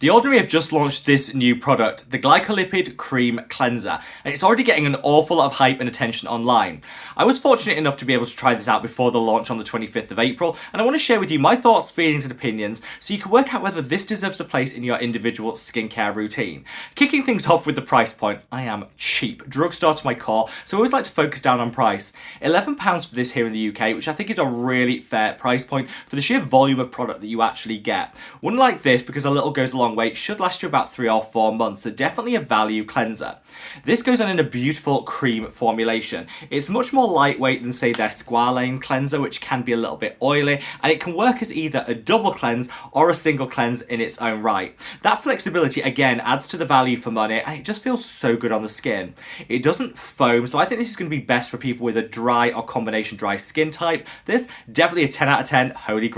The Ordinary have just launched this new product, the Glycolipid Cream Cleanser, and it's already getting an awful lot of hype and attention online. I was fortunate enough to be able to try this out before the launch on the 25th of April, and I want to share with you my thoughts, feelings and opinions so you can work out whether this deserves a place in your individual skincare routine. Kicking things off with the price point, I am cheap, drugstore to my core, so I always like to focus down on price. £11 for this here in the UK, which I think is a really fair price point for the sheer volume of product that you actually get. One like this, because a little goes a long weight, should last you about three or four months, so definitely a value cleanser. This goes on in a beautiful cream formulation. It's much more lightweight than say their Squalane cleanser, which can be a little bit oily, and it can work as either a double cleanse or a single cleanse in its own right. That flexibility again adds to the value for money and it just feels so good on the skin. It doesn't foam, so I think this is going to be best for people with a dry or combination dry skin type. This, definitely a 10 out of 10, holy grail.